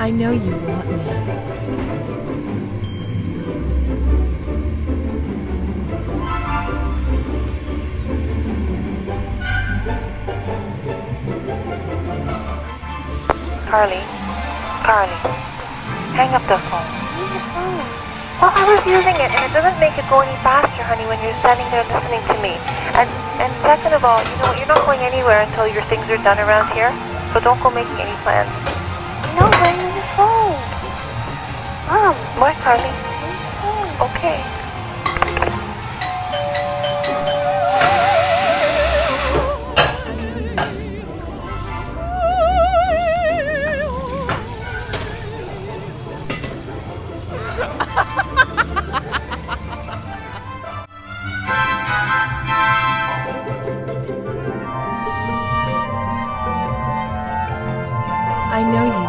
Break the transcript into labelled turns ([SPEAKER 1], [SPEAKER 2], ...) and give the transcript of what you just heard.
[SPEAKER 1] I know you want me.
[SPEAKER 2] Carly, Carly, hang up the phone. Well, I was using it, and it doesn't make it go any faster, honey, when you're standing there listening to me. And and second of all, you know, you're not going anywhere until your things are done around here. So don't go making any plans. What, Carly? Okay.
[SPEAKER 1] I know